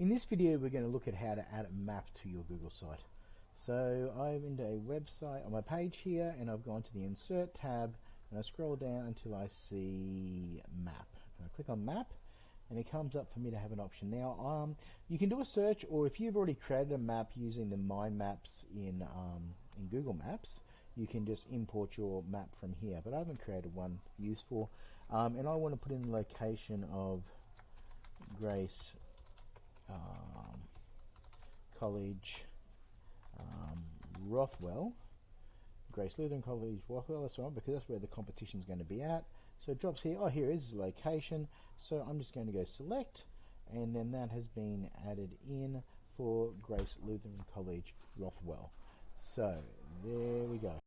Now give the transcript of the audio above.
In this video we're going to look at how to add a map to your Google site. So I'm into a website on my page here and I've gone to the insert tab and I scroll down until I see map. And I click on map and it comes up for me to have an option. Now um, you can do a search or if you've already created a map using the My Maps in, um, in Google Maps you can just import your map from here but I haven't created one useful um, and I want to put in the location of Grace College um, Rothwell Grace Lutheran College Rothwell that's right because that's where the competition is going to be at. So it drops here oh here is location. So I'm just going to go select and then that has been added in for Grace Lutheran College Rothwell. So there we go